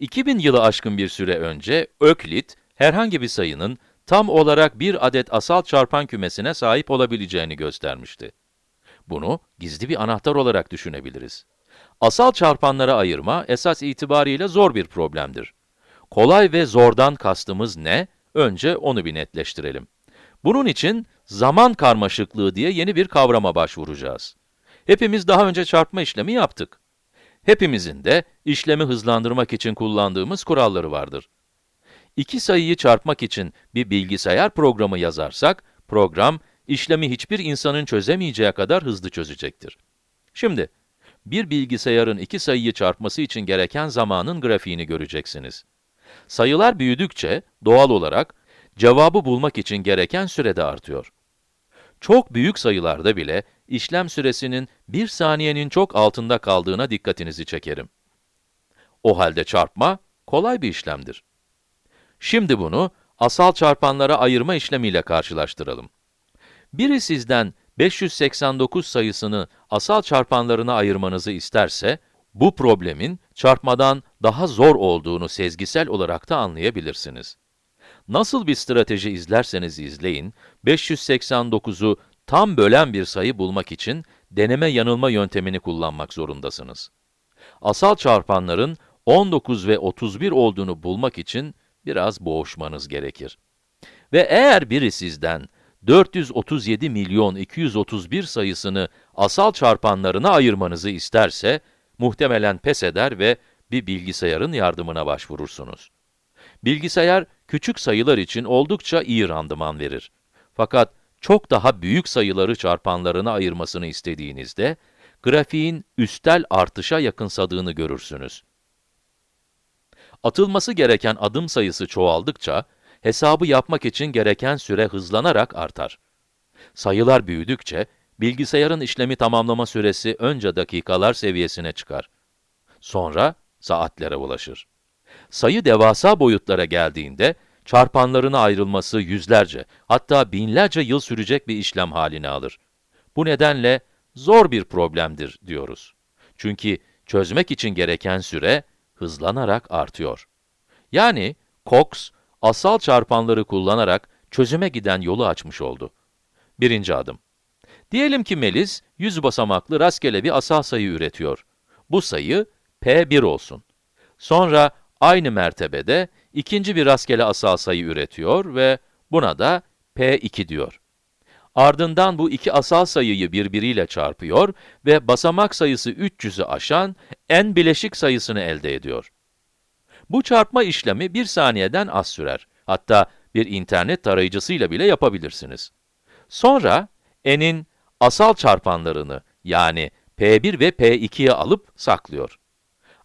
2000 yılı aşkın bir süre önce Öklit, herhangi bir sayının tam olarak bir adet asal çarpan kümesine sahip olabileceğini göstermişti. Bunu gizli bir anahtar olarak düşünebiliriz. Asal çarpanlara ayırma esas itibariyle zor bir problemdir. Kolay ve zordan kastımız ne? Önce onu bir netleştirelim. Bunun için zaman karmaşıklığı diye yeni bir kavrama başvuracağız. Hepimiz daha önce çarpma işlemi yaptık. Hepimizin de işlemi hızlandırmak için kullandığımız kuralları vardır. İki sayıyı çarpmak için bir bilgisayar programı yazarsak, program, işlemi hiçbir insanın çözemeyeceği kadar hızlı çözecektir. Şimdi, bir bilgisayarın iki sayıyı çarpması için gereken zamanın grafiğini göreceksiniz. Sayılar büyüdükçe, doğal olarak, cevabı bulmak için gereken süre de artıyor. Çok büyük sayılarda bile, işlem süresinin bir saniyenin çok altında kaldığına dikkatinizi çekerim. O halde çarpma, kolay bir işlemdir. Şimdi bunu, asal çarpanlara ayırma işlemiyle karşılaştıralım. Biri sizden 589 sayısını asal çarpanlarına ayırmanızı isterse, bu problemin çarpmadan daha zor olduğunu sezgisel olarak da anlayabilirsiniz. Nasıl bir strateji izlerseniz izleyin, 589'u tam bölen bir sayı bulmak için deneme yanılma yöntemini kullanmak zorundasınız. Asal çarpanların 19 ve 31 olduğunu bulmak için biraz boğuşmanız gerekir. Ve eğer biri sizden 437 milyon 231 sayısını asal çarpanlarına ayırmanızı isterse, muhtemelen pes eder ve bir bilgisayarın yardımına başvurursunuz. Bilgisayar, küçük sayılar için oldukça iyi randıman verir. Fakat çok daha büyük sayıları çarpanlarına ayırmasını istediğinizde, grafiğin üstel artışa yakınsadığını görürsünüz. Atılması gereken adım sayısı çoğaldıkça, hesabı yapmak için gereken süre hızlanarak artar. Sayılar büyüdükçe, bilgisayarın işlemi tamamlama süresi önce dakikalar seviyesine çıkar. Sonra saatlere ulaşır. Sayı devasa boyutlara geldiğinde, çarpanlarına ayrılması yüzlerce, hatta binlerce yıl sürecek bir işlem haline alır. Bu nedenle zor bir problemdir diyoruz. Çünkü çözmek için gereken süre hızlanarak artıyor. Yani Cox, asal çarpanları kullanarak çözüme giden yolu açmış oldu. Birinci adım. Diyelim ki Melis, 100 basamaklı rastgele bir asal sayı üretiyor. Bu sayı P1 olsun. Sonra aynı mertebede ikinci bir rastgele asal sayı üretiyor ve buna da P2 diyor. Ardından bu iki asal sayıyı birbiriyle çarpıyor ve basamak sayısı 300'ü aşan n bileşik sayısını elde ediyor. Bu çarpma işlemi bir saniyeden az sürer. Hatta bir internet tarayıcısıyla bile yapabilirsiniz. Sonra n'in asal çarpanlarını yani p1 ve p2'ye alıp saklıyor.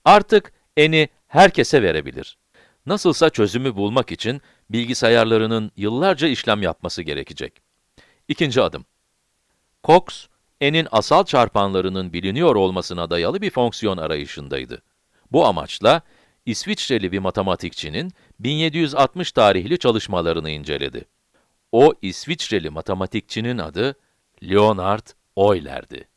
Artık n'i herkese verebilir. Nasılsa çözümü bulmak için bilgisayarlarının yıllarca işlem yapması gerekecek. İkinci adım. Cox, n'in asal çarpanlarının biliniyor olmasına dayalı bir fonksiyon arayışındaydı. Bu amaçla, İsviçreli bir matematikçinin 1760 tarihli çalışmalarını inceledi. O İsviçreli matematikçinin adı Leonhard Euler'di.